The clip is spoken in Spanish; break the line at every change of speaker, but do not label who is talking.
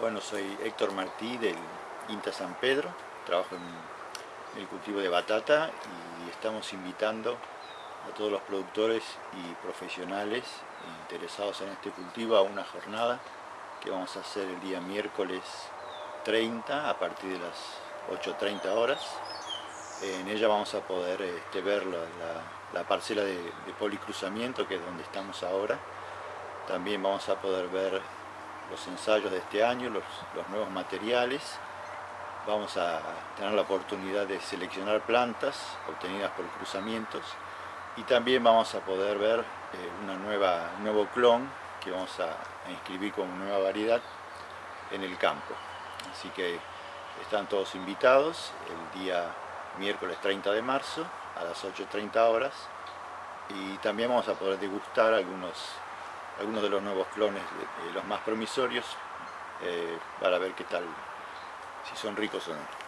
Bueno, soy Héctor Martí del INTA San Pedro, trabajo en el cultivo de batata y estamos invitando a todos los productores y profesionales interesados en este cultivo a una jornada que vamos a hacer el día miércoles 30 a partir de las 8.30 horas. En ella vamos a poder este, ver la, parcela de, de policruzamiento que es donde estamos ahora. También vamos a poder ver los ensayos de este año, los, nuevos materiales. Vamos a tener la oportunidad de seleccionar plantas obtenidas por cruzamientos y también vamos a poder ver eh, una nueva, un nuevo clon que vamos a, inscribir como nueva variedad en el campo. Así que están todos invitados el día miércoles 30 de marzo a las 8.30 horas y también vamos a poder degustar algunos algunos de los nuevos clones, los más promisorios, eh, para ver qué tal, si son ricos o no.